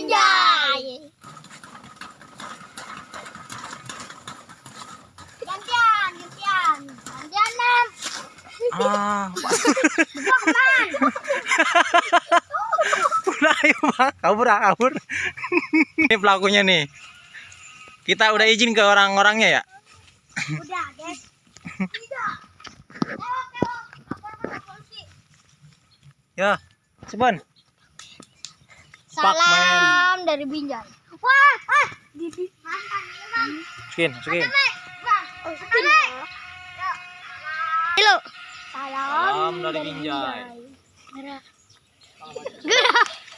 Binjai. Gantian, gantian. Gantian, Mam. Ah, Bokman. udah ayo bang, kabur ah, kabur. ini pelakunya nih. Kita udah izin ke orang-orangnya ya. Udah, guys. Tidak. Lewat, lewat. Lapor polisi. Ya, Sebon. Salam dari Binjai. Wah, ah, Didi. Mantan, ya, Bang. Masukin, masukin. Bang. Yuk. Halo. Salam, Salam dari Binjai. Gerah nih.